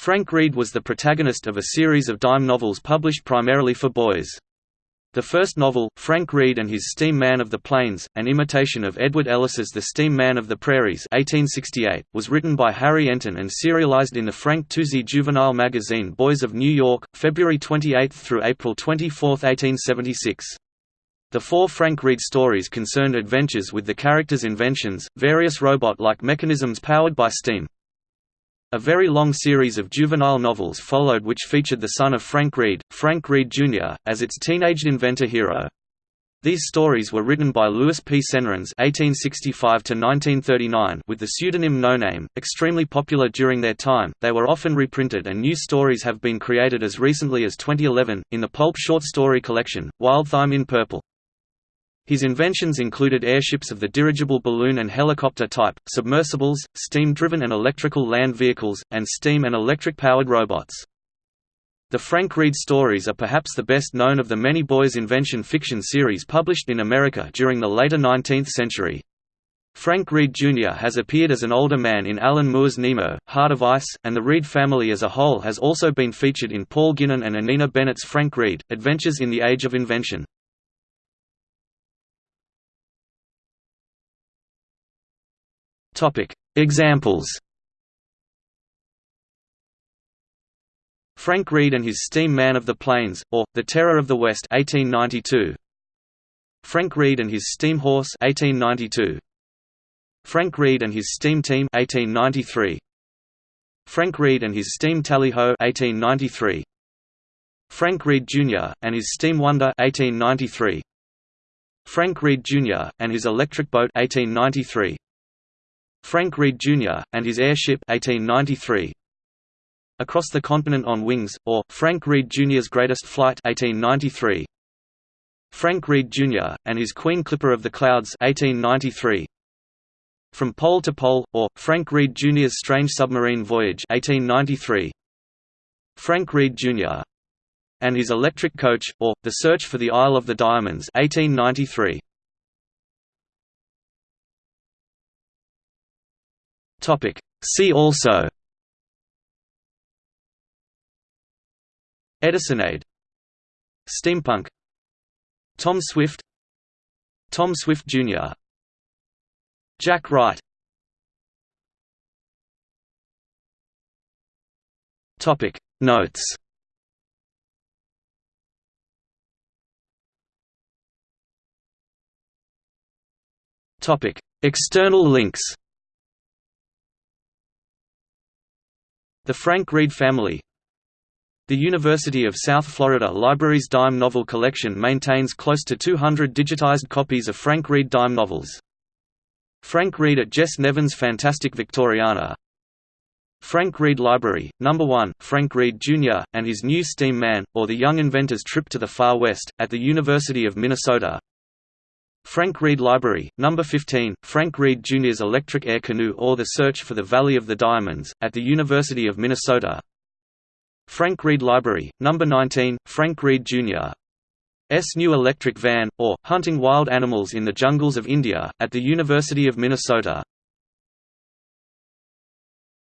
Frank Reade was the protagonist of a series of dime novels published primarily for boys. The first novel, Frank Reade and His Steam Man of the Plains, an imitation of Edward Ellis's The Steam Man of the Prairies 1868, was written by Harry Enton and serialized in the Frank Tousey juvenile magazine Boys of New York, February 28 through April 24, 1876. The four Frank Reade stories concerned adventures with the characters' inventions, various robot-like mechanisms powered by steam. A very long series of juvenile novels followed which featured the son of Frank Reade, Frank Reade Jr., as its teenaged inventor hero. These stories were written by Louis P. Senarens (1865–1939) with the pseudonym No Name. Extremely popular during their time, they were often reprinted, and new stories have been created as recently as 2011 in the pulp short story collection Wild Thyme in Purple. His inventions included airships of the dirigible balloon and helicopter type, submersibles, steam-driven and electrical land vehicles, and steam and electric-powered robots. The Frank Reade stories are perhaps the best known of the many boys' invention fiction series published in America during the later 19th century. Frank Reade Jr. has appeared as an older man in Alan Moore's Nemo, Heart of Ice, and the Reade family as a whole has also been featured in Paul Guinan and Anina Bennett's Frank Reade, Adventures in the Age of Invention. Topic: Examples. Frank Reade and his Steam Man of the Plains, or The Terror of the West, 1892. Frank Reade and his Steam Horse, 1892. Frank Reade and his Steam Team, 1893. Frank Reade and his Steam Tallyho, 1893. Frank Reade Jr. and his Steam Wonder, 1893. Frank Reade Jr. and his Electric Boat, 1893. Frank Reade Jr., and his airship 1893. Across the Continent on Wings, or, Frank Reade Jr.'s Greatest Flight 1893. Frank Reade Jr., and his Queen Clipper of the Clouds 1893. From Pole to Pole, or, Frank Reade Jr.'s Strange Submarine Voyage 1893. Frank Reade Jr. and his Electric Coach, or, The Search for the Isle of the Diamonds 1893. Topic. See also. Edisonade Steampunk. Tom Swift. Tom Swift Jr. Jack Wright. Topic. Notes. Topic. External links The Frank Reade Family The University of South Florida Library's dime novel collection maintains close to 200 digitized copies of Frank Reade dime novels. Frank Reade at Jess Nevins Fantastic Victoriana Frank Reade Library, No. 1, Frank Reade Jr., and his new Steam Man, or The Young Inventor's Trip to the Far West, at the University of Minnesota Frank Reade Library, No. 15, Frank Reade Jr.'s Electric Air Canoe or The Search for the Valley of the Diamonds, at the University of Minnesota Frank Reade Library, No. 19, Frank Reade Jr. S. New Electric Van, or, Hunting Wild Animals in the Jungles of India, at the University of Minnesota